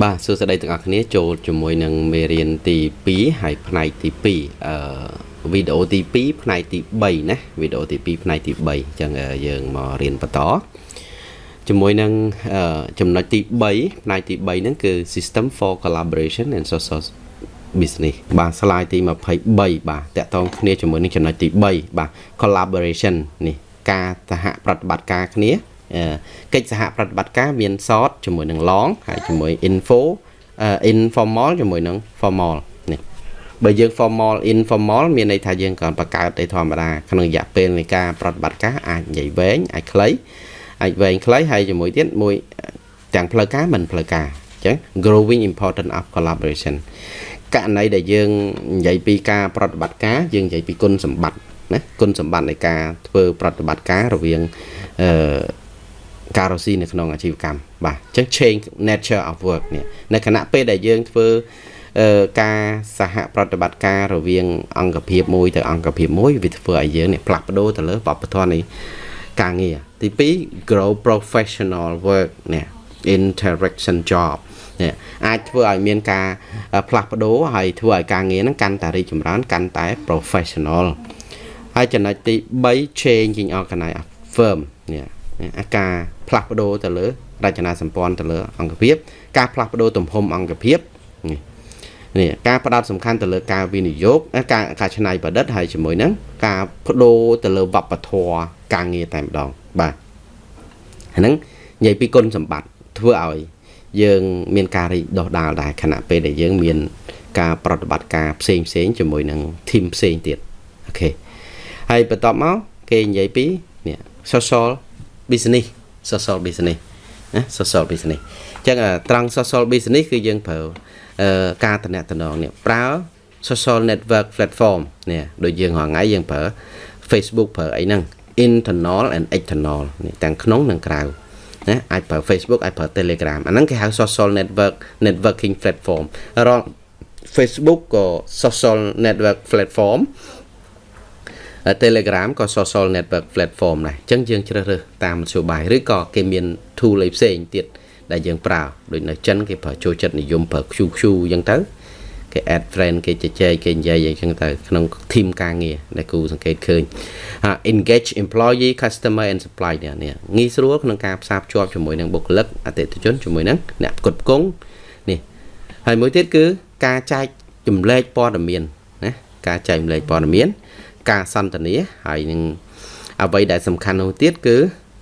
បាទសួស្តីទាំងអស់គ្នាចូលជាមួយនឹងមេរៀនទី2ហើយផ្នែកទី2អឺវីដេអូទី2ផ្នែកទី3ណាវីដេអូទី2ផ្នែកទី3អញ្ចឹងយើងមករៀនបន្តជាមួយនឹងចំណុចទី3ផ្នែកទី3ហ្នឹងគឺ System for Collaboration and Social Business បាទ slide ទី23បាទតកតងគ្នាជាមួយនឹងចំណុចទី3បាទ collaboration នេះការសហប្រតិបត្តិការគ្នា កិច្ចសហប្រតិបត្តិការមាន short ជាមួយនឹង long ហើយជាមួយ info informal ជាមួយនឹង formal នេះបើយើង formal informal មានន័យថាយើងគ្រាន់បង្កើតតែធម្មតាក្នុងរយៈពេលនៃការប្រតិបត្តិការអាចនិយាយវែងអាចខ្លីអាចវែងខ្លីហើយជាមួយទៀតមួយទាំងផ្លូវការមិនផ្លូវការអញ្ចឹង growing important of collaboration ករណីដែលយើងនិយាយពីការប្រតិបត្តិការយើងនិយាយពីគុណសម្បត្តិណាគុណសម្បត្តិនៃការធ្វើប្រតិបត្តិការរវាងអឺ ការរស់ស៊ីនៅក្នុងអាជីវកម្មបាទអញ្ចឹង change nature of work នេះនៅខណៈពេលដែលយើងធ្វើការសហប្រតិបត្តិការរវាង អង្គភាពមួយទៅអង្គភាពមួយវាធ្វើឲ្យយើងនេះផ្លាស់ប្ដូរទៅលើបបធរនៃការងារទី2 grow professional work នេះ interaction job នេះអាចធ្វើឲ្យមានការផ្លាស់ប្ដូរហើយធ្វើឲ្យការងារហ្នឹងកាន់តែរីកចម្រើនកាន់តែ professional ហើយចំណុចទី3 changing organize firm នេះអា ការផ្លាស់ប្ដូរទៅលើរចនាសម្ព័ន្ធទៅលើអង្គភាព ការផ្លាស់ប្ដូរទំហំអង្គភាពនេះនេះការផ្ដោតសំខាន់ទៅលើការវិនិយោគការការច្នៃប្រឌិតហើយជាមួយនឹងការបដូរទៅលើវប្បធម៌ការងារតែម្ដងបាទហ្នឹងនិយាយពីគុណសម្បត្តិធ្វើឲ្យយើងមានការរីកដុះដាលដែរខណៈពេលដែលយើងមានការប្រតិបត្តិការផ្សេងផ្សេងជាមួយនឹងធីមផ្សេងទៀតអូខេហើយបន្ទាប់មកគេនិយាយពីនេះ social business social business ណា social business អញ្ចឹងត្រង់ social business គឺយើងប្រើការតំណតំណងនេះប្រើ social network platform នេះដូចយើងរាល់ថ្ងៃយើងប្រើ Facebook ប្រើអីហ្នឹង internal and external នេះទាំងក្នុងនិងក្រៅណាអាចប្រើ Facebook អាចប្រើ Telegram អាហ្នឹងគេហៅ social network networking platform រង Facebook ក៏ social network platform Telegram ក៏ social network platform ដែរអញ្ចឹងយើងជ្រើសរើសតាមមធ្យោបាយឬក៏គេមាន tool អីផ្សេងទៀតដែលយើងប្រើដូចនៅចិនគេប្រើចូលចិត្តនិយមប្រើ QQ អញ្ចឹងទៅគេ add friend គេជជែកគេនិយាយអញ្ចឹងទៅក្នុង team ការងារដែលគូសង្កេតឃើញ engage employee customer and supply នេះងាយស្រួលក្នុងការផ្សារភ្ជាប់ជាមួយនឹងបុគ្គលិកអតិថិជនជាមួយនឹងអ្នកផ្គត់ផ្គង់នេះហើយមួយទៀតគឺការចែកចម្លែកព័ត៌មានណាការចែកចម្លែកព័ត៌មាន ការសន្ទនាហើយនឹងអ្វីដែលសំខាន់នោះទៀតគឺ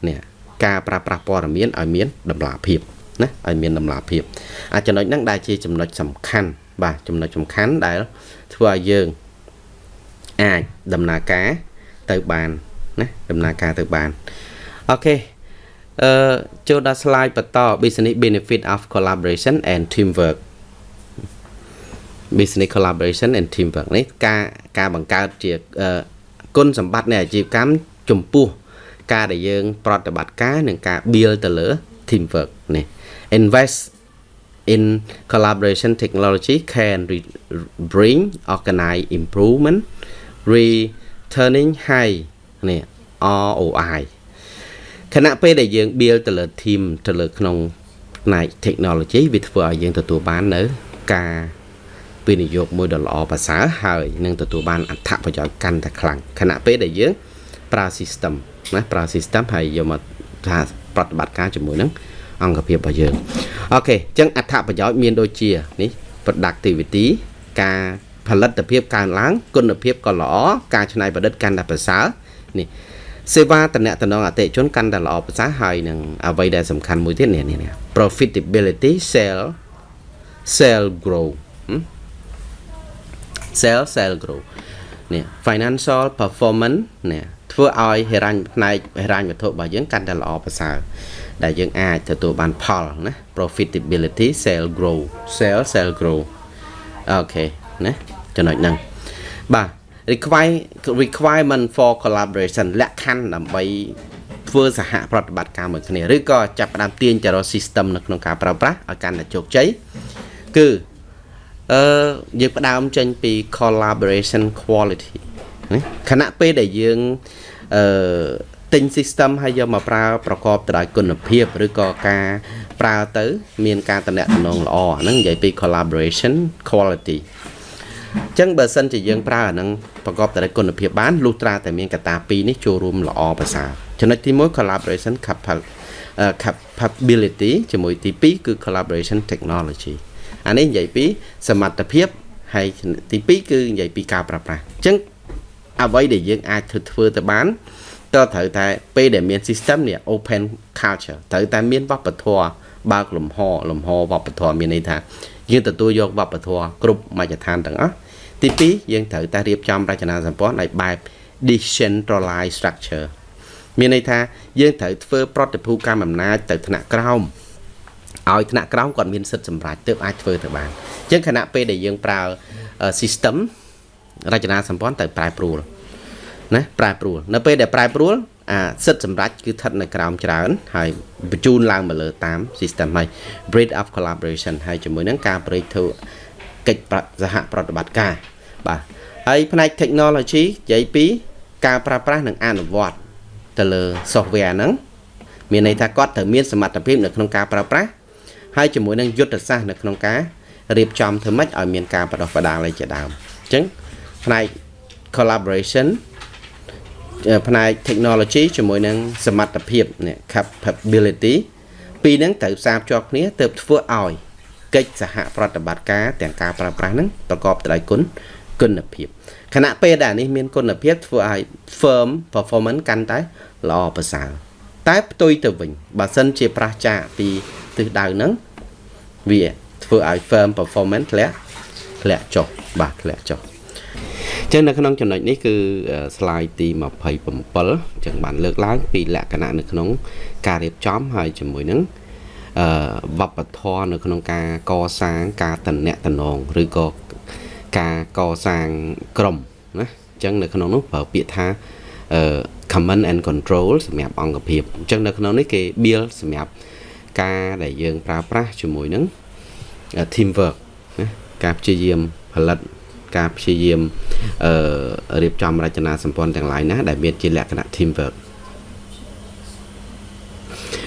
នេះការប្រើប្រាស់ព័ត៌មានឲ្យមានតម្លាភាពណាឲ្យមានតម្លាភាពអាចំណុចហ្នឹងដែលជាចំណុចសំខាន់បាទចំណុចសំខាន់ដែលធ្វើឲ្យយើងអាចដំណើរការទៅបានណាដំណើរការទៅបានអូខេអឺចូលដល់ slide បន្ត business benefit of collaboration and teamwork business collaboration and teamwork នេះការការបង្កើតជាគុណសម្បត្តិនៃអាជីវកម្មចំពោះការដែលយើង ប្រតិបត្តិការនិងការ build ទៅលើ teamwork នេះ invest in collaboration technology can bring organize improvement returning high នេះ ROI ខណៈពេលដែលយើង build ទៅលើ team ទៅលើក្នុងផ្នែក technology វាធ្វើឲ្យយើងទទួលបាននៅការ វិនិយោគមួយដ៏ល្អប្រសើរហើយនឹងទទួលបានអត្ថប្រយោជន៍កាន់តែខ្លាំងខណៈពេលដែលយើងប្រើ system ណាប្រើ system ហើយយកមកថាប្រតិបត្តិការជាមួយនឹងអង្គភាពរបស់យើងអូខេអញ្ចឹងអត្ថប្រយោជន៍មានដូចជានេះ productivity ការផលិតភាពកើនឡើងគុណភាពក៏ល្អការច្នៃប្រឌិតកាន់តែប្រសើរនេះសេវាតំណតំណងអតិជនកាន់តែល្អប្រសើរហើយនឹងអ្វីដែលសំខាន់មួយទៀតនេះនេះ profitability sell sell grow sell sell grow នេះ financial performance នេះធ្វើឲ្យហិរញ្ញផ្នែកហិរញ្ញវត្ថុរបស់យើងកាន់តែល្អប្រសើរដែលយើងអាចទទួលបានផលណា profitability sell grow sell sell grow អូខេណាចំណុចហ្នឹងបាទ require requirement for collaboration លក្ខខណ្ឌដើម្បីធ្វើសហប្រតិបត្តិការមួយគ្នាឬក៏ចាប់ផ្ដើមទាញទៅរក system នៅក្នុងការប្រើប្រាស់ឲ្យកាន់តែជោគជ័យគឺ អឺយើងផ្ដើមចេញពី collaboration quality ណាខណៈពេលដែលយើងអឺទិញ system ហើយយកមកប្រើប្រកបទៅដោយគុណភាពឬក៏ការប្រើទៅ មានការតំណែងល្អហ្នឹងនិយាយពី collaboration quality អញ្ចឹងបើសិនជាយើងប្រើអាហ្នឹងប្រកបទៅដោយគុណភាពបានលុះត្រាតែមានកត្តាពីរនេះចូលរួមល្អប្រសើរចំណុចទី1 collaboration capability ជាមួយទី2គឺ collaboration technology អានេះនិយាយពីសមត្ថភាពហើយទី2គឺនិយាយពីការប្រើប្រាស់អញ្ចឹងអ្វីដែលយើងអាចធ្វើធ្វើទៅបានក៏ត្រូវតែពេលដែលមាន system នេះ open culture ត្រូវតែមានវប្បធម៌បើកលំហលំហវប្បធម៌មានន័យថាយើងទទួលយកវប្បធម៌គ្រប់មជ្ឈដ្ឋានទាំងអស់ទី2យើងត្រូវតែរៀបចំរចនាសម្ព័ន្ធឲ្យបែប decentralized structure មានន័យថាយើងត្រូវធ្វើប្រតិភូកម្មអំណាចទៅថ្នាក់ក្រោម ឲ្យថ្នាក់ក្រោមគាត់មានសិទ្ធិសម្រេចទើបអាចធ្វើទៅបានអញ្ចឹងខណៈពេលដែលយើងប្រើ system រចនាសម្ព័ន្ធទៅប្រែប្រួលណាប្រែប្រួលនៅពេលដែលប្រែប្រួលអាសិទ្ធិសម្រេចគឺស្ថិតនៅក្រោមច្រើនហើយបញ្ជូនឡើងមកលើតាម system ហើយ breed of collaboration ហើយជាមួយនឹងការប្រេកធ្វើកិច្ចសហប្រតិបត្តិការបាទហើយផ្នែក technology និយាយពីការប្រើប្រាស់និងអនុវត្តទៅលើ software ហ្នឹងមានន័យថាគាត់ត្រូវមានសមត្ថភាពនៅក្នុងការប្រើប្រាស់ ហើយជាមួយនឹងយុទ្ធសាស្ត្រនៅក្នុងការរៀបចំធ្វើម៉េចឲ្យមានការបដោះបដាលឯជាដើមអញ្ចឹងផ្នែក collaboration ផ្នែក technology ជាមួយនឹងសមត្ថភាព capability ពីរហ្នឹងត្រូវផ្សារភ្ជាប់គ្នាទើបធ្វើឲ្យកិច្ចសហប្រតិបត្តិការទាំងការប្រើប្រាស់ហ្នឹងប្រកបទៅដោយគុណគុណភាពខណៈពេលដែលនេះមានគុណភាពធ្វើឲ្យ firm performance កាន់តែល្អប្រសើរតែផ្ទុយទៅវិញបើសិនជាប្រះចាកពី ទិសដៅហ្នឹងវាធ្វើឲ្យ firm performance ធ្លាក់ធ្លាក់ចុះបាទធ្លាក់ចុះចឹងនៅក្នុងចំណុចនេះគឺ slide ទី27ចឹងបានលើកឡើងពីលក្ខណៈនៅក្នុង ការរៀបចំហើយជាមួយនឹងអឺវប្បធម៌នៅក្នុងការកសាងការតំណាក់តំណងឬក៏ការកសាងក្រុមណាអញ្ចឹងនៅក្នុងនោះប្រើពាក្យថាអឺ command and control សម្រាប់អង្គភាពអញ្ចឹងនៅក្នុងនេះគេ build សម្រាប់ ការដែលយើងប្រើប្រាស់ជាមួយនឹង team work ណាការព្យាយាមផលិតការព្យាយាមអឺរៀបចំរចនាសម្ព័ន្ធទាំងឡាយណាដែលមានជាលក្ខណៈ team work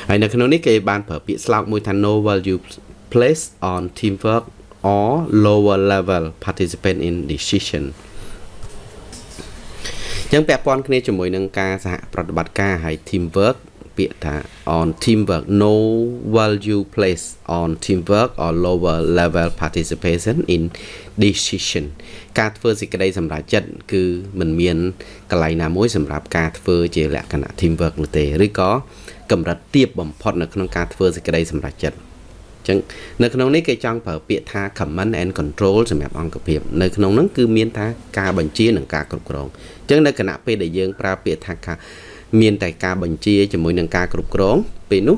ហើយនៅក្នុងនេះគេបានប្រើពាក្យស្លោកមួយថា no value place on teamwork or lower level participant in decision ចឹងពាក់ព័ន្ធគ្នាជាមួយនឹងការសហប្រតិបត្តិការហើយ teamwork ពាក្យថា on teamwork no value place on teamwork or lower level participation in decision ការធ្វើសេចក្តីសម្រេចចិត្តគឺมันមានកន្លែងណាមួយសម្រាប់ការធ្វើជាលក្ខណៈ teamwork នោះទេឬក៏កម្រិតទាបបំផុតនៅក្នុងការធ្វើសេចក្តីសម្រេចចិត្តចឹងនៅក្នុងនេះគេចង់ប្រើពាក្យថា command and control សម្រាប់អង្គភាពនៅក្នុងនោះគឺមានថាការបញ្ជានិងការគ្រប់គ្រងចឹងនៅគណៈពេលដែលយើងប្រើពាក្យថា មានតែការបញ្ជាជាមួយនឹងការគ្រប់គ្រងពេលនោះ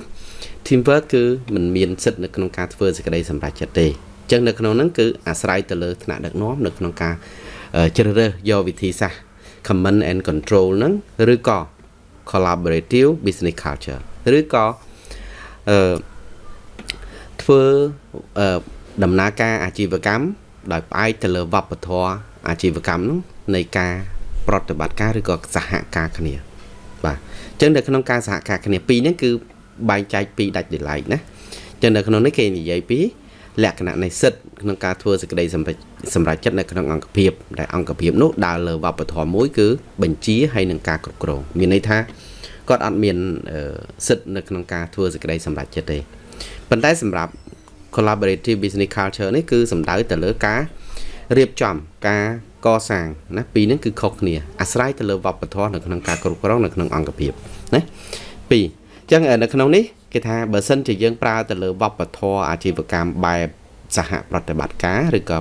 teamwork គឺมันមានសិទ្ធិនៅក្នុងការធ្វើសេចក្តីសម្រេចចិត្តទេអញ្ចឹងនៅក្នុងហ្នឹងគឺអាស្រ័យទៅលើថ្នាក់ដឹកនាំនៅក្នុងការជ្រើសរើសយកវិធីសាស្ត្រ command and control ហ្នឹងឬក៏ collaborative business culture ឬក៏អឺធ្វើដំណើរការអាជីវកម្មដោយផ្អែកទៅលើវប្បធម៌អាជីវកម្មនោះនៃការប្រតិបត្តិការឬក៏សហការគ្នា បាទអញ្ចឹងនៅក្នុងការសហការគ្នាពីរហ្នឹងគឺបែងចែកពីរដាច់ដោយឡែកណាអញ្ចឹងនៅក្នុងនេះគេនិយាយពីលក្ខណៈនៃសិទ្ធិក្នុងការធ្វើសេចក្តីសម្រេចសម្រេចចិត្តនៅក្នុងអង្គភាពដែលអង្គភាពនោះដើរលើវប្បធម៌មួយគឺបញ្ជាហើយនឹងការគ្រប់គ្រងមានន័យថាគាត់អត់មានសិទ្ធិនៅក្នុងការធ្វើសេចក្តីសម្រេចចិត្តទេប៉ុន្តែសម្រាប់ collaborative business culture នេះគឺសំដៅទៅលើការ រៀបចំការកសាងណាពីរនេះគឺខុសគ្នាអាស្រ័យទៅលើវប្បធម៌នៅក្នុងការគ្រប់គ្រងនៅក្នុងអង្គភាពណាពីរអញ្ចឹងនៅក្នុងនេះគេថាបើសិនជាយើងប្រើទៅលើវប្បធម៌អាជីវកម្មបែបសហប្រតិបត្តិការឬក៏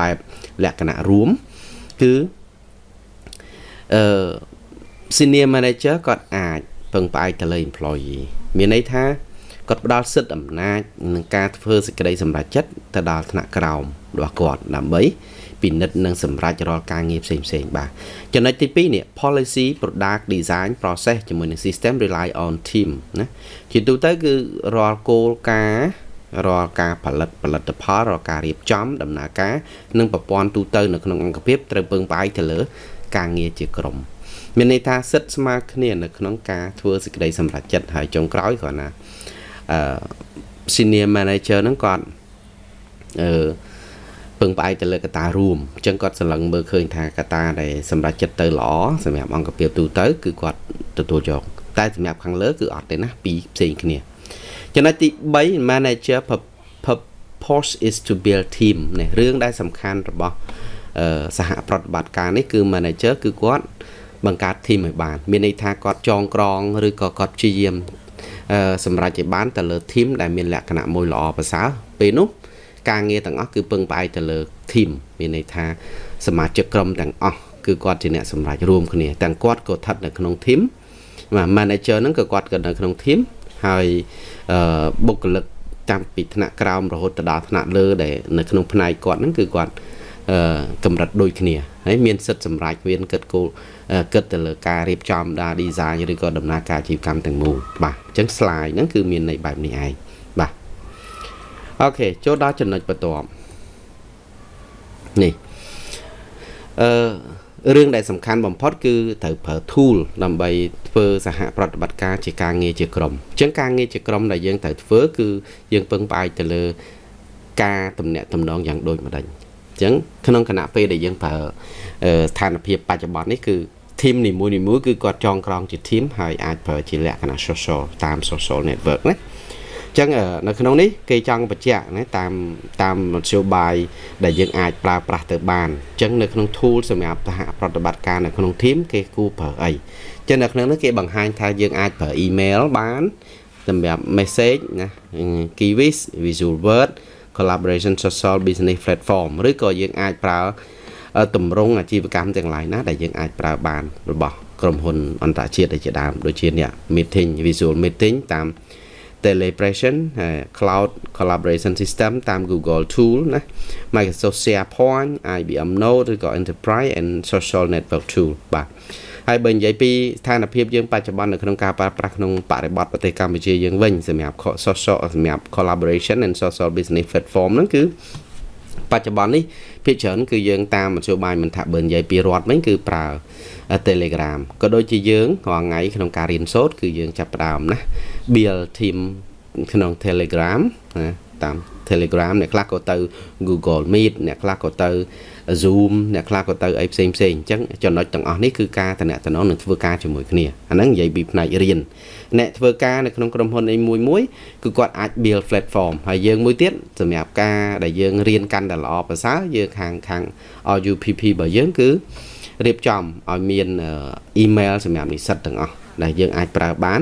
បែបលក្ខណៈរួមគឺអឺ senior manager គាត់អាចពឹងផ្អែកទៅលើ employee មានន័យថា គាត់ផ្ដល់សិទ្ធិអំណាចនឹងការធ្វើសេចក្តីសម្រេចចិត្តទៅដល់ថ្នាក់ក្រោមរបស់គាត់ដើម្បីពិនិត្យនិងសម្រេចរាល់ការងារផ្សេងផ្សេងបាទចំណុចទី2នេះ policy product design process ជាមួយនឹង system rely on team ណាជាទូទៅគឺរាល់គោលការណ៍រាល់ការផលិតផលិតផលរាល់ការរៀបចំដំណើរការនិងប្រព័ន្ធទូទៅនៅក្នុងអង្គភាពត្រូវពឹងផ្អែកទៅលើការងារជាក្រុមអមានន័យថាសិទ្ធស្មើគ្នានៅក្នុងការធ្វើសេចក្តីសម្រេចចិត្តហើយចុងក្រោយគ្រាន់ណា អឺ senior manager ហ្នឹងគាត់អឺពឹងផ្អែកទៅលើកត្តារួមអញ្ចឹងគាត់សម្លឹងមើលឃើញថាកត្តាដែលសម្រាប់ចិត្តទៅល្អសម្រាប់អង្គភាពទូទៅគឺគាត់ទទួលយកតែសម្រាប់ខាងលើគឺអត់ទេណាពីរផ្សេងគ្នាចំណុចទី3 manager purpose is to build team នេះរឿងដែលសំខាន់របស់សហប្រតិបត្តិការនេះគឺ manager គឺគាត់បង្កើត team ឲ្យបាន មានន័យថាគាត់ចងក្រងឬក៏គាត់ព្យាយាម សម្រាប់ឲ្យបានទៅលើ team ដែលមានលក្ខណៈមួយល្អប្រសើរពេលនោះការងារទាំងអស់គឺពឹងផ្អែកទៅលើ team មានន័យថាសមាជិកក្រុមទាំងអស់គឺគាត់ជាអ្នកសម្រេចរួមគ្នាទាំងគាត់ក៏ស្ថិតនៅក្នុង team បាទ manager ហ្នឹងក៏គាត់ក៏នៅក្នុង team ហើយបុគ្គលិកតាមពីថ្នាក់ក្រោមរហូតទៅដល់ថ្នាក់លើដែលនៅក្នុងផ្នែកគាត់ហ្នឹងគឺគាត់កម្រិតដូចគ្នាហើយមានសិទ្ធិសម្រេចមានគិតគោល គិតទៅលើការរៀបចំដល់ design ឬក៏ដំណើរការអាជីវកម្មទាំងមូលបាទអញ្ចឹង slide ហ្នឹងគឺមានន័យបែបនេះឯងបាទអូខេចូលដល់ចំណុចបន្ទាប់នេះអឺរឿងដែលសំខាន់បំផុតគឺត្រូវប្រើ tool ដើម្បីធ្វើសហប្រតិបត្តិការជាការងារជាក្រុមអញ្ចឹងការងារជាក្រុមដែលយើងត្រូវធ្វើគឺយើងពឹងផ្អែកទៅលើការតំណាក់តំណងយ៉ាងដូចម្ដេចអញ្ចឹងក្នុងគណៈពេលដែលយើងប្រើស្ថានភាពបច្ចុប្បន្ននេះគឺ team នីមួយៗគឺគាត់ចងក្រងជា team ហើយអាចប្រើជាលក្ខណៈ social តាម social network ណាចឹងនៅក្នុងនេះគេចង់បញ្ជាក់ណាតាមតាមមធ្យោបាយដែលយើងអាចប្រើប្រាស់ទៅបានអញ្ចឹងនៅក្នុង tool សម្រាប់សហប្រតិបត្តិការនៅក្នុង team គេគួរប្រើអីចឹងនៅក្នុងនេះគេបង្ហាញថាយើងអាចប្រើ email បានសម្រាប់ message ណា Kiwis Visual Word collaboration social business platform ឬក៏យើងអាចប្រើ តម្រង់អាជីវកម្មទាំងឡាយណាដែលយើងអាចប្រើបានរបស់ក្រុមហ៊ុនអន្តរជាតិដូចជាដើមដូចជាអ្នក meeting visual meeting តាម Telepression Cloud Collaboration System តាម Google Tool ណា Microsoft SharePoint IBM Note ឬក៏ Enterprise and Social Network Tool បាទហើយបើនិយាយពីស្ថានភាពយើងបច្ចុប្បន្ននៅក្នុងការប្រើប្រាស់ក្នុងបរិបទប្រទេសកម្ពុជាយើងវិញសម្រាប់ social សម្រាប់ collaboration and social business platform ហ្នឹងគឺ បច្ចុប្បន្ននេះភាគច្រើនគឺយើងតាមមធ្យោបាយមិនថាបើនិយាយពីរដ្ឋវិញគឺប្រើ Telegram ក៏ដូចជាយើងរាល់ថ្ងៃក្នុងការរៀនសូត្រគឺយើងចាប់ផ្ដើមណា build team ក្នុង Telegram ណាតាម Telegram អ្នកខ្លះក៏ទៅ Google Meet អ្នកខ្លះក៏ទៅ Zoom អ្នកខ្លះក៏ទៅអីផ្សេងផ្សេងអញ្ចឹងចំណុចទាំងអស់នេះគឺការតំណតំណងនឹងធ្វើការជាមួយគ្នាអាហ្នឹងនិយាយពីផ្នែករៀនអ្នកធ្វើការនៅក្នុងក្រុមហ៊ុនអីមួយមួយគឺគាត់អាច build platform ហើយយើងមួយទៀតសម្រាប់ការដែលយើងរៀនកាន់តែល្អប្រសើរយើងខាងខាង RUPP របស់យើងគឺរៀបចំឲ្យមានអ៊ីមែលសម្រាប់និស្សិតទាំងអស់ដែលយើងអាចប្រើបាន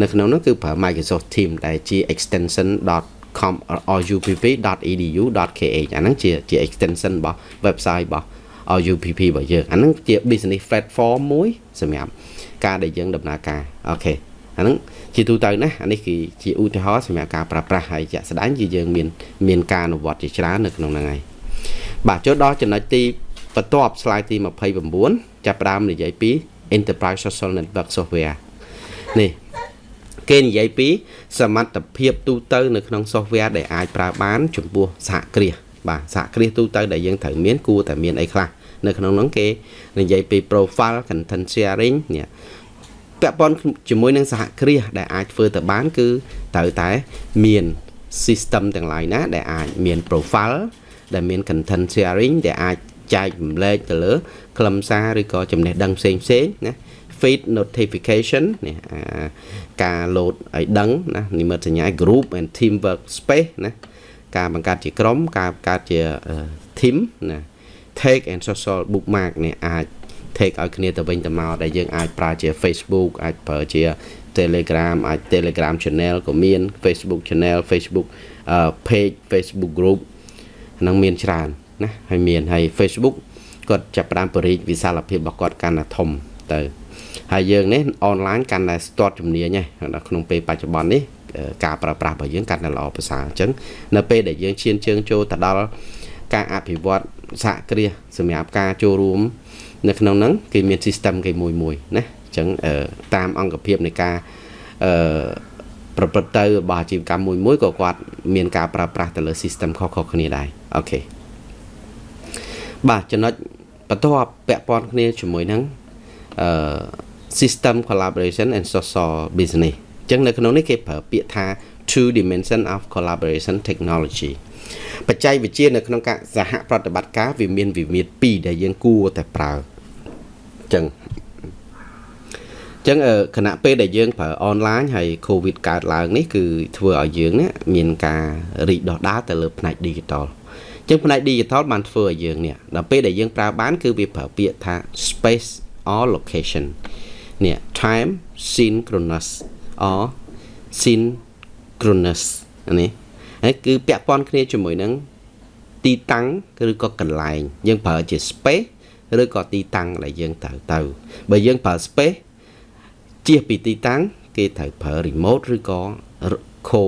នៅក្នុងនោះគឺប្រើ Microsoft Teams ដែលជា extension rupp.edu.kh អាហ្នឹងជាជា extension របស់ website របស់ RUPP របស់យើងអាហ្នឹងជា business platform មួយសម្រាប់ការដែលយើងដំណើរការអូខេអាហ្នឹងជាទូទៅណាអានេះគឺជាឧទាហរណ៍សម្រាប់ការប្រើប្រាស់ហើយជាក់ស្ដែងជាយើងមានមានការអនុវត្តជាច្រើននៅក្នុងហ្នឹងហើយបាទចូលដល់ចំណុចទីបន្ទាប់ slide ទី29ចាប់ផ្ដើមនិយាយពី Enterprise Social Network Software នេះ គេនិយាយពី សមត្ថភាពទូទៅនៅក្នុង software ដែលអាចប្រើបានចំពោះសហគ្រាសបាទសហគ្រាសទូទៅដែលយើងត្រូវមានគួរតែមានអីខ្លះនៅក្នុងនោះគេនិយាយពី profile content sharing នេះពាក់ព័ន្ធជាមួយនឹងសហគ្រាសដែលអាចធ្វើទៅបាន គឺត្រូវតែមាន system ទាំងឡាយណា ដែលអាចមាន profile ដែលមាន content sharing ដែលអាចចែករំលែកទៅលើខ្លឹមសារឬក៏ចំណេះដឹងផ្សេងផ្សេងណា feed notification នេះការ load ឲ្យដឹងណានិមិត្តសញ្ញា group and team work space ណាការបង្កើតជាក្រុមការបង្កើតជា team ណា take and social bookmark នេះអាច take ឲ្យគ្នាទៅវិញទៅមកដែលយើងអាចប្រើជា Facebook អាចប្រើជា Telegram អាច Telegram channel ក៏មាន Facebook channel Facebook page Facebook group ហ្នឹងមានច្រើនណាហើយមានហើយ Facebook គាត់ចាប់ផ្ដើមបរិយាវិសាលភាពរបស់គាត់កាន់តែធំទៅ ហើយយើងនេះអនឡាញកាន់តែស្ទាត់ជំនាញហ្នឹងក្នុងពេលបច្ចុប្បន្ននេះការប្រើប្រាស់របស់យើងកាន់តែល្អប្រសើរអញ្ចឹងនៅពេលដែលយើងឈានជើងចូលទៅដល់ការអភិវឌ្ឍសហគ្រាសសម្រាប់ការចូលរួមនៅក្នុងហ្នឹងគេមាន system គេមួយមួយណាអញ្ចឹងតាមអង្គភាពនៃការអឺប្រព្រឹត្តទៅរបស់អាជីវកម្មមួយមួយក៏គាត់មានការប្រើប្រាស់ទៅលើ system ខុសៗគ្នាដែរអូខេបាទចំណុចបន្ទាប់ពាក់ព័ន្ធគ្នាជាមួយនឹងអអឺ system collaboration and social business អញ្ចឹងនៅក្នុងនេះគេប្រើពាក្យថា two dimension of collaboration technology បច្ចេកវិទ្យានៅក្នុងការសហប្រតិបត្តិការវាមានវិមាត្រ2ដែលយើងគួរតែប្រើអញ្ចឹងអញ្ចឹងគណៈពេលដែលយើងប្រើអនឡាញហើយកូវីដកើតឡើងនេះគឺធ្វើឲ្យយើងនេះមានការរីកដុះដាលទៅលើផ្នែក digital អញ្ចឹងផ្នែក digital បានធ្វើឲ្យយើងនេះដល់ពេលដែលយើងប្រើបានគឺវាប្រើពាក្យថា space or location នេះ time synchronous or synchronous នេះហើយគឺពាក់ព័ន្ធគ្នាជាមួយនឹងទីតាំងឬក៏កន្លែង យើងប្រើជា space ឬក៏ទីតាំងដែលយើងត្រូវទៅបើយើងប្រើ space ជៀសពីទីតាំង គេត្រូវប្រើ remote ឬក៏ co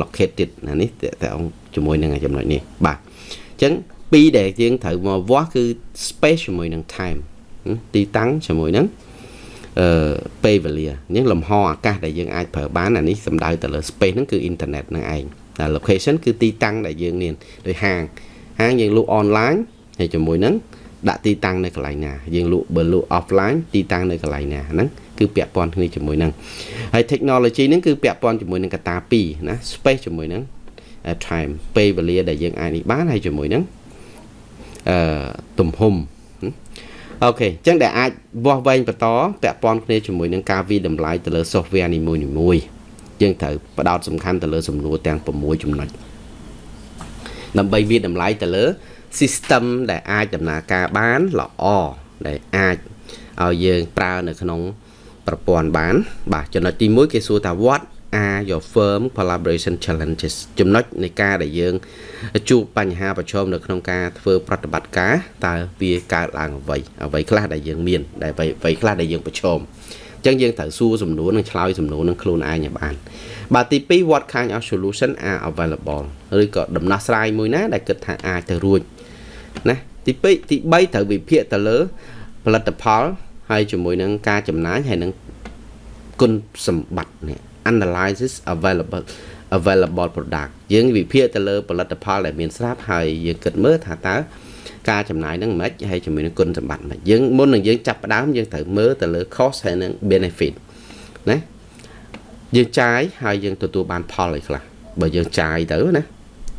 located ណានេះតើអង្គជាមួយនឹងចំណុចនេះបាទអញ្ចឹងពីរដែលយើងត្រូវមកវាស់គឺ space ជាមួយនឹង time ទីតាំងជាមួយនឹង អឺពេលវេលាអញ្ចឹងលំហអាកាសដែលយើងអាចប្រើបានអានេះសំដៅទៅលើ space ហ្នឹងគឺ internet ហ្នឹងឯងតែ location គឺទីតាំងដែលយើងមានដូចហាងហាងយើងលក់ online ហើយជាមួយនឹងដាក់ទីតាំងនៅកន្លែងណាយើងលក់បើលក់ offline ទីតាំងនៅកន្លែងណាហ្នឹងគឺពាក់ព័ន្ធគ្នាជាមួយនឹងហើយ technology ហ្នឹងគឺពាក់ព័ន្ធជាមួយនឹងកត្តា2ណា space ជាមួយនឹង time ពេលវេលាដែលយើងអាចនេះបានហើយជាមួយនឹងអឺទំហំ អូខេអញ្ចឹងដែលអាចវាស់វែងបន្តពាក់ព័ន្ធគ្នាជាមួយនឹងការវិតម្លៃទៅលើ software នីមួយៗយើងត្រូវផ្ដោតសំខាន់ទៅលើសំណួរទាំង6ចំណុចដើម្បីវាតម្លៃទៅលើ system ដែលអាចដំណើរការបានល្អដែលអាចឲ្យយើងប្រើនៅក្នុងប្រព័ន្ធបាន បាទចំណុចទី1គេសួរថា what are your firm collaboration challenges ចំណុចនៃការដែលយើងជួបបញ្ហាប្រឈមនៅក្នុងការធ្វើប្រតិបត្តិការតើវាកើតឡើងអ្វីអ្វីខ្លះដែលយើងមានដែលអ្វីខ្លះដែលយើងប្រឈមអញ្ចឹងយើងត្រូវសួរសំណួរនិងឆ្លើយសំណួរនឹងខ្លួនឯងឲ្យបានបាទទី2 what kind of solution are available ឬក៏ដំណោះស្រាយមួយណាដែលគិតថាអាចទៅរួចណាទី2ទី3ត្រូវវិភាគទៅលើផលិតផលហើយជាមួយនឹងការចំណាយហើយនឹងគុណសម្បត្តិនេះ analysis available available product យើងវិភាគទៅលើផលិតផលដែលមានស្រាប់ហើយយើងគិតមើលថាតើការចំណាយនឹងមិនហើយជាមួយនឹងគុណសម្បត្តិមិនយើងមុននឹងយើងចាប់ផ្ដើមយើងត្រូវមើលទៅលើ cost ហើយនឹង benefit ណាយើងចាយហើយយើងទទួលបានផលអីខ្លះបើយើងចាយទៅណា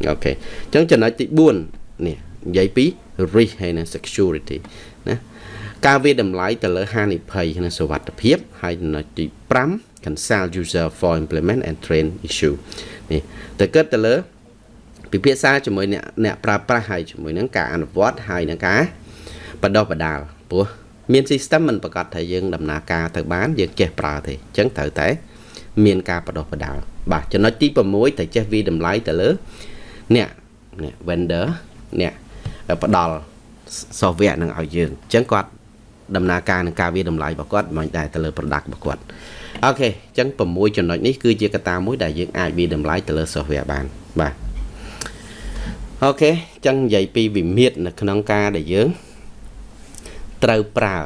អូខេអញ្ចឹងចំណុចទី4នេះនិយាយពី risk ហើយនិង security ណាការវាតម្លៃទៅលើហានិភ័យនិងសុវត្ថិភាពហើយចំណុចទី5 consult user for implement and train issue នេះទៅគិតទៅលើពិភាក្សាជាមួយអ្នកអ្នកប្រើប្រាស់ហើយជាមួយនឹងការអនុវត្តហើយនឹងការបដោះបដាលព្រោះមាន system មិនប្រកាសថាយើងដំណើរការទៅបានយើងចេះប្រើទេអញ្ចឹងត្រូវតែ មានការបដោះបដាលបាទចំណុចទី6ត្រូវចេះវិតម្លៃទៅលើអ្នកអ្នក vendor អ្នកផ្ដល់ software នឹងឲ្យយើងអញ្ចឹងគាត់ដំណើរការនឹងការវិតម្លៃរបស់គាត់មិនដែរទៅលើ product របស់គាត់ អូខេអញ្ចឹង6ចំណុចនេះគឺជាកត្តាមួយដែលយើងអាចវិតម្លៃទៅលើ software បានបាទអូខេអញ្ចឹងនិយាយពីវិមាត្រនៅក្នុងការដែលយើងត្រូវប្រើ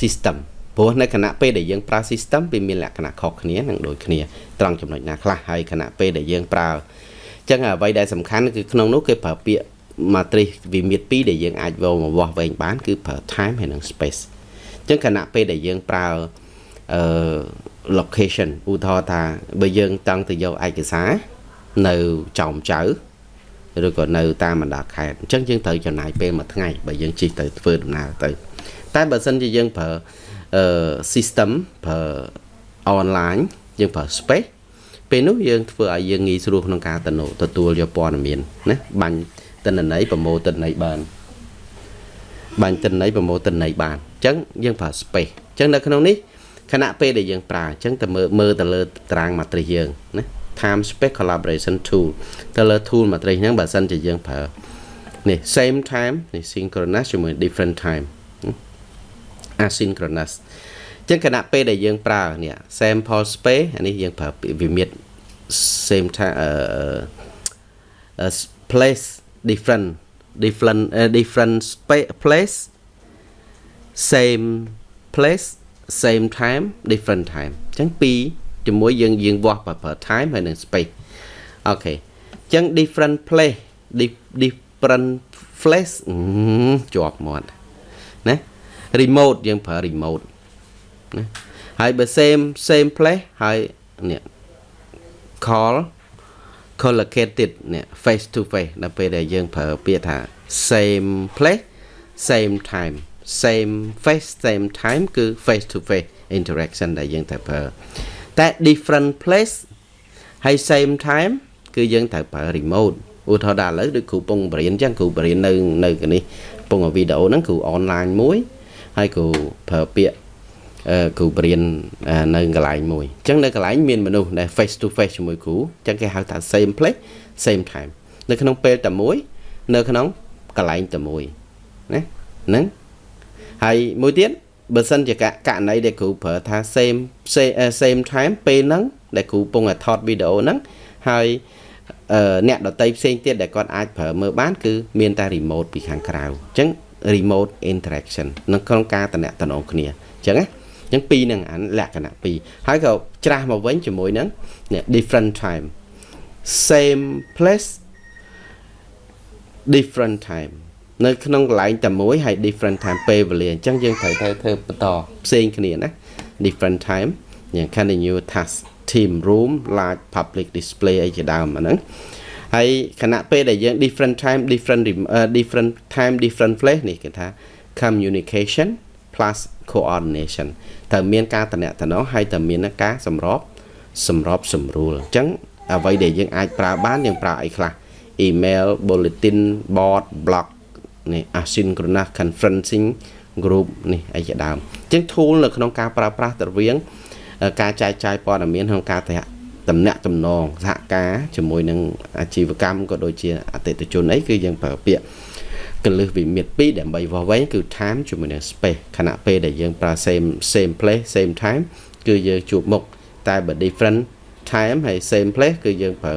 system ព្រោះនៅគណៈពេលដែលយើងប្រើ system វាមានលក្ខណៈខុសគ្នានិងដូចគ្នាត្រង់ចំណុចណាខ្លះហើយគណៈពេលដែលយើងប្រើអញ្ចឹងអ្វីដែលសំខាន់គឺក្នុងនោះគេប្រើពាក្យ matrix វិមាត្រ2ដែលយើងអាចវមកវាស់វែងបានគឺប្រើ time ហើយនិង space អញ្ចឹងគណៈពេលដែលយើងប្រើ អឺ location ឧទាហរណ៍ថាបើយើងតង់ទៅយកឯកសារនៅចោមចៅឬក៏នៅតាមបណ្ដាខេត្តអញ្ចឹងយើងត្រូវចំណាយពេលមួយថ្ងៃបើយើងជិះទៅធ្វើដំណើរទៅ តែបើសិនជាយើងប្រើអឺ system ប្រើ online យើងប្រើ space ពេលនោះយើងធ្វើឲ្យយើងងាយស្រួលក្នុងការទទួលយកព័ត៌មានណាបាញ់ទិន្នន័យប្រមូលទិន្នន័យបានបាញ់ទិន្នន័យប្រមូលទិន្នន័យបានអញ្ចឹងយើងប្រើ space អញ្ចឹងនៅក្នុងនេះ ខណៈពេលដែលយើងប្រើអញ្ចឹងទៅមើលមើលទៅលើតារាង matrix យើងណា time space collaboration tool ទៅលើ tool matrix ហ្នឹងបើសិនជាយើងប្រើនេះ same time នេះ synchronous ជាមួយ different time asynchronous អញ្ចឹងខណៈពេលដែលយើងប្រើនេះ sample space អានេះយើងប្រើវិមាត្រ same time អឺ place different different uh, different space place same place same time different time អញ្ចឹងពីរជាមួយយើងយើងវាស់ប្រើ time ហើយនិង space អូខេអញ្ចឹង different place different place ជាប់មាត់ណា remote យើងប្រើ remote ណាហើយបើ same same place ហើយនេះ call collocated នេះ face to face ដល់ពេលដែលយើងប្រើពាក្យថា same place same time same face same time គឺ face to face interaction ដែលយើងត្រូវប្រើតែ different place ហើយ same time គឺយើងត្រូវប្រើ remote ឧទាហរណ៍ដល់ឥឡូវដូចគ្រូពងបរៀនអញ្ចឹងគ្រូបរៀននៅនៅនេះពងវីដេអូហ្នឹងគ្រូ online មួយហើយគ្រូប្រើពាក្យអឺគ្រូបរៀននៅកន្លែងមួយអញ្ចឹងនៅកន្លែងមានមនុស្សដែល face to face ជាមួយគ្រូអញ្ចឹងគេហៅថា same place same time នៅក្នុងពេលតែមួយ នៅក្នុងកន្លែងតែមួយណាហ្នឹង ហើយមួយទៀតបើសិនជាករណីដែលគ្រូប្រើថា same same time ពេលហ្នឹងដែលគ្រូពងតែថតវីដេអូហ្នឹងហើយអ្នកដតីផ្សេងទៀតដែលគាត់អាចប្រើមើលបានគឺមានតែ remote ពីខាងក្រៅអញ្ចឹង remote interaction នៅក្នុងការតំណតំណងគ្នាអញ្ចឹងណាអញ្ចឹងពីរនឹងអានលក្ខណៈពីរហើយក៏ច្រាស់មកវិញជាមួយនឹង different time same place different time នៅក្នុងកន្លែងតែមួយហើយ different time ពេលវេលាអញ្ចឹងយើងត្រូវទៅធ្វើបន្តផ្សេងគ្នាណា different time យ៉ាង continue task team room large public display អីជាដើមអាហ្នឹងហើយខណៈពេលដែលយើង different time different uh, different time different place នេះគេថា communication plus coordination ត្រូវមានការតំណតំណហើយត្រូវមានការសម្របសម្របសម្រួលអញ្ចឹងអ្វីដែលយើងអាចប្រើបានយើងប្រើអីខ្លះ email bulletin board blog នេះ asynchronous conferencing group នេះអីជាដើមអញ្ចឹង tool នៅក្នុងការប្រើប្រាស់ទៅរៀងការចែកចាយព័ត៌មានក្នុងការតំណាក់តំណងសហការជាមួយនឹងអាជីវកម្មក៏ដូចជាអតិថិជនអីគឺយើងប្រើពាក្យកលឹះវិមាត្រ2ដើម្បីវាស់វែងគឺ time ជាមួយនឹង space ខណៈពេលដែលយើងប្រើ same same place same time គឺយើងជួបមុខតែបើ different time ហើយ same place គឺយើងប្រើ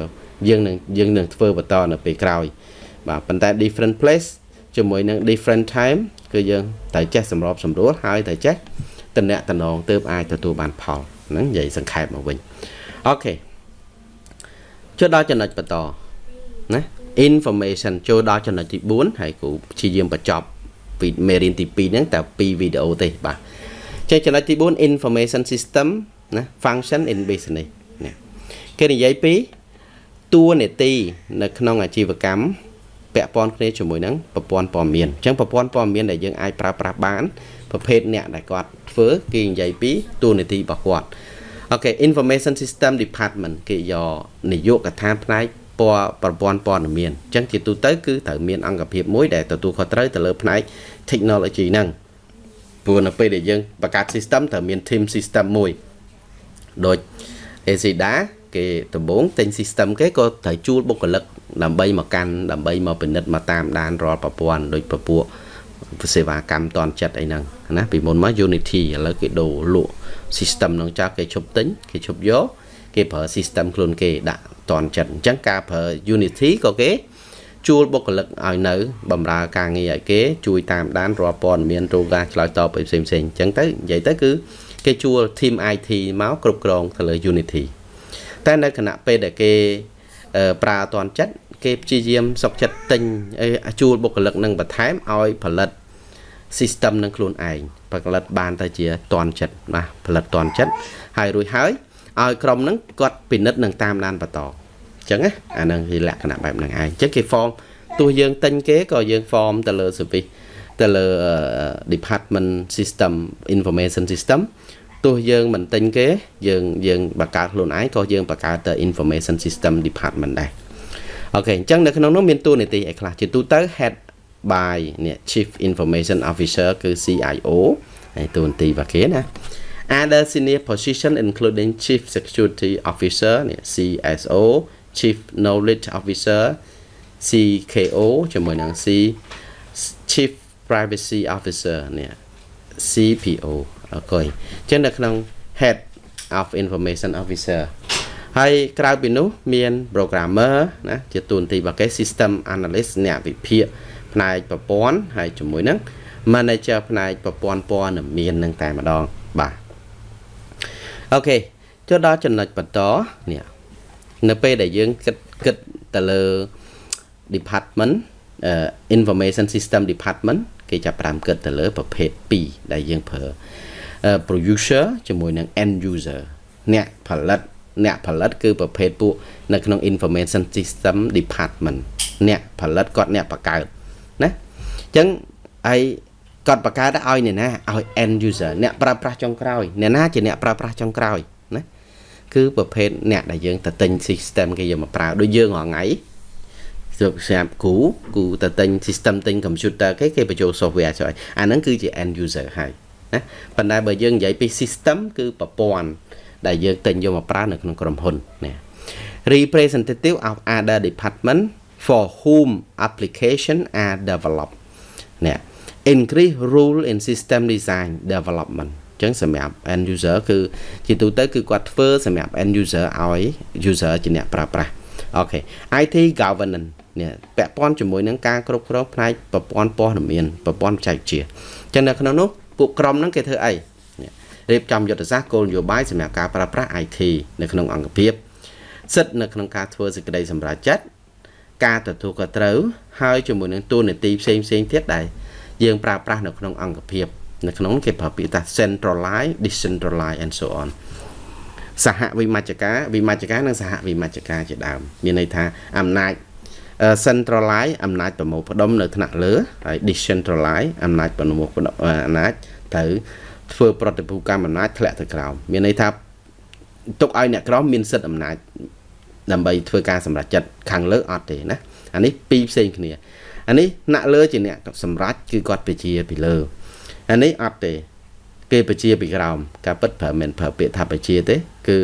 យើងនឹងយើងនឹងធ្វើបន្តនៅពេលក្រោយបាទប៉ុន្តែ different place ជាមួយនឹង different time គឺយើងត្រូវចេះសម្របសម្រួលហើយត្រូវចេះតំណាក់តំណងទើបអាចទទួលបានផលហ្នឹងនិយាយសង្ខេបមកវិញអូខេចូលដល់ចំណុចបន្តណា information ចូលដល់ចំណុចទី4ហើយគ្រូព្យាយាមបញ្ចប់ពីមេរៀនទី2ហ្នឹងតែ2វីដេអូទេបាទចេះចំណុចទី4 information system ណា function in business នេះគេនិយាយពីតួនាទីនៅក្នុងអាជីវកម្ម ពាក់ព័ន្ធគ្នាជាមួយនឹងប្រព័ន្ធព័ត៌មានអញ្ចឹងប្រព័ន្ធព័ត៌មានដែលយើងអាចប្រើប្រាស់បានប្រភេទអ្នកដែលគាត់ធ្វើគេនិយាយពីតួនាទីរបស់គាត់អូខេ information system department គេយកនាយកដ្ឋានផ្នែកពណ៌ប្រព័ន្ធព័ត៌មានអញ្ចឹងជាទូទៅគឺត្រូវមានអង្គភាពមួយដែលទទួលខុសត្រូវទៅលើផ្នែក technology ហ្នឹងព្រោះនៅពេលដែលយើងបង្កើត system ត្រូវមាន team system មួយដូច ACDA គេដំបូងទិញ system គេក៏ត្រូវជួលបុគ្គលិក ដើម្បីមកកាន់ដើម្បីមកពិនិត្យមកតាមដានរាល់ប្រព័ន្ធដូចពពួកសេវាកម្មតនចិត្តអីហ្នឹងណាពីមុនមក Unity ឥឡូវគេដូរលក់ system ហ្នឹងចាស់គេឈប់ទិញគេឈប់យកគេប្រើ system ខ្លួនគេដាក់តនចិត្តអញ្ចឹងការប្រើ Unity ក៏គេជួលបុគ្គលិកឲ្យនៅបម្រើការងារឲ្យគេជួយតាមដានរាល់ព័ត៌មានរោការឆ្លើយតបផ្សេងផ្សេងអញ្ចឹងទៅនិយាយទៅគឺគេជួល team IT មកគ្រប់គ្រងទៅលើ Unity តែនៅគណៈពេលដែលគេ ប្រើអត់ទាន់ចិត្តគេព្យាយាមសុកចិត្តទិញជួលបុគ្គលិកនឹងបន្ថែមឲ្យផលិត system នឹងខ្លួនឯងផលិតបានទៅជាតន់ចិត្តបាទផលិតតន់ចិត្តហើយរួចហើយឲ្យក្រុមហ្នឹងគាត់ពិនិត្យនឹងតាមដានបន្តអញ្ចឹងណាអាហ្នឹងគឺលក្ខណៈបែបហ្នឹងឯងអញ្ចឹងគេ form ទោះយើងទិញគេក៏យើង form ទៅលើ service ទៅលើ department system information system ទោះយើងមិនទិញគេ យើងយើងបង្កើតខ្លួនឯងក៏យើងបង្កើតទៅ information system department ដែរអូខេអញ្ចឹងនៅក្នុងនោះមានតួនាទីអីខ្លះជាទូទៅ head by នេះ chief information officer គឺ CIO ហើយតួនាទីរបស់គេណា other senior position including chief security officer នេះ CSO chief knowledge officer CKO ជាមួយនឹង C chief privacy officer នេះ CPO អូខេអញ្ចឹងនៅក្នុង head of information officer ហើយក្រៅពីនោះមាន programmer ណាជាតួនាទីរបស់គេ system analyst អ្នកវិភាគផ្នែកប្រព័ន្ធហើយជាមួយនឹង manager ផ្នែកប្រព័ន្ធព័ត៌មាននឹងតែម្ដងបាទអូខេចូលដល់ចំណុចបន្តនេះនៅពេលដែលយើងគិតគិតទៅលើ department information system department គេចាប់ផ្ដើមគិតទៅលើប្រភេទ2ដែលយើងប្រើ producer ជាមួយនឹង end user អ្នកផលិតអ្នកផលិតគឺប្រភេទពួកនៅក្នុង information system department អ្នកផលិតគាត់អ្នកបង្កើតណាអញ្ចឹងហើយគាត់បង្កើតឲ្យអ្នកណាឲ្យ end user អ្នកប្រើប្រាស់ចុងក្រោយអ្នកណាជាអ្នកប្រើប្រាស់ចុងក្រោយណាគឺប្រភេទអ្នកដែលយើងទៅទិញ system គេយកមកប្រើដូចយើងរាល់ថ្ងៃសម្រាប់គ្រូគូទៅទិញ system ទិញ computer គេគេបញ្ចូល software ចុះអាហ្នឹងគឺជា end user ហើយ ណាប៉ុន្តែបើយើងនិយាយពី system គឺប្រព័ន្ធដែលយើងទិញយកមកប្រើនៅក្នុងក្រុមហ៊ុនណា representative of other department for whom application are developed នេះ increase rule in system design development ចឹងសម្រាប់ end user គឺជាទូទៅគឺគាត់ធ្វើសម្រាប់ end user ឲ្យ user ជាអ្នកប្រើប្រាស់អូខេ IT governance នេះពាក់ព័ន្ធជាមួយនឹងការគ្រប់គ្រងផ្នែកប្រព័ន្ធព័ត៌មានប្រព័ន្ធបច្ចេកវិទ្យាចឹងនៅក្នុងនោះ ពួកក្រុមហ្នឹងគេធ្វើអីរៀបចំយុទ្ធសាស្ត្រគោលនយោបាយសម្រាប់ការប្រើប្រាស់ IT នៅក្នុងអង្គភាពសិទ្ធិនៅក្នុងការធ្វើសេចក្តីសម្រេចចិត្តការទទួលខុសត្រូវហើយជាមួយនឹងទូនាទីផ្សេងផ្សេងទៀតដែលយើងប្រើប្រាស់នៅក្នុងអង្គភាពនៅក្នុងគេប្រើពាក្យថា centralize decentralize and so on សហវិមជ្ឈការវិមជ្ឈការនិងសហវិមជ្ឈការជាដើមមានន័យថាអំណាច centralize អំណាចប្រមូលផ្ដុំនៅថ្នាក់លើហើយ decentralize អំណាចប្រមូលផ្ដុំអំណាចទៅធ្វើប្រតិភូកម្មអំណាចធ្លាក់ទៅក្រោមមានន័យថាទុកឲ្យអ្នកក្រមមានសិទ្ធិអំណាចដើម្បីធ្វើការសម្រេចចិត្តខាងលើអត់ទេណាអានេះពីរផ្សេងគ្នាអានេះអ្នកលើជាអ្នកសម្រេចគឺគាត់ពជាពីលើអានេះអត់ទេ គេពជាពីក្រោមការពិតប្រើមិនប្រើពាក្យថាពជាទេ គឺ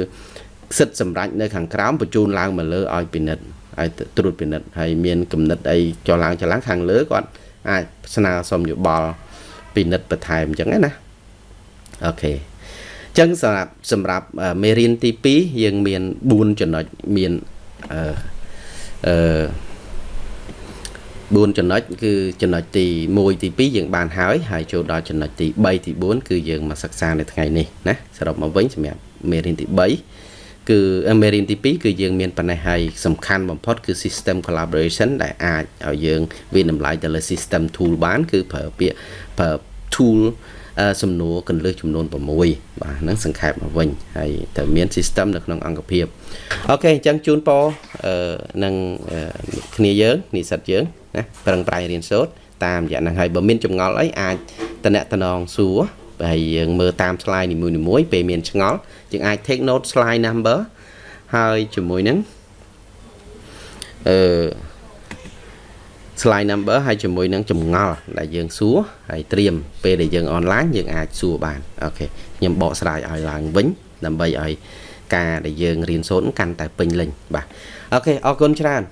សិទ្ធិសម្រេចនៅខាងក្រោមបញ្ជូនឡើងមកលើឲ្យពិនិត្យ ឲ្យត្រួតពិនិត្យហើយមានគំនិតអីចុះឡើងចុះឡើងខាងលើគាត់អាចស្នើសុំយោបល់ពិនិត្យបន្ថែមអញ្ចឹងណាអូខេចឹងសម្រាប់សម្រាប់មេរៀនទី2យើងមាន4ចំណុចមានអឺអឺ4ចំណុចគឺចំណុចទី1ទី2យើងបានហើយហើយចូលដល់ចំណុចទី3ទី4គឺយើងមកសិក្សានៅថ្ងៃនេះណាសរុបមកវិញសម្រាប់មេរៀនទី3 គឺមេរៀនទី2គឺយើងមានប៉ុណ្ណេះហើយសំខាន់បំផុតគឺ system collaboration ដែលអាចឲ្យយើងវាតម្លៃទៅលើ system tool បានគឺប្រើពាក្យប្រើ tool សំណួរកន្លឹះចំនួន6បាទហ្នឹងសង្ខេបមកវិញហើយត្រូវមាន system នៅក្នុងអង្គភាពអូខេអញ្ចឹងជូនពរនឹងគ្នាយើងនិស្សិតយើងណាប្រឹងប្រែងរៀនសូត្រតាមរយៈហ្នឹងហើយបើមានចម្ងល់អីអាចតំណតំណងសួរ ហើយយើងមើលតាម slide នីមួយៗពេលមានឆ្ងល់យើងអាច take note slide number ហើយជាមួយនឹងអឺ slide number ហើយជាមួយនឹងចម្ងល់ដែលយើងសួរហើយត្រៀមពេលដែលយើងអនឡាញយើងអាចសួរបានអូខេខ្ញុំបកស្រាយឲ្យឡើងវិញដើម្បីឲ្យការដែលយើងរៀនសូត្រកាន់តែពេញលេញបាទអូខេអរគុណច្រើន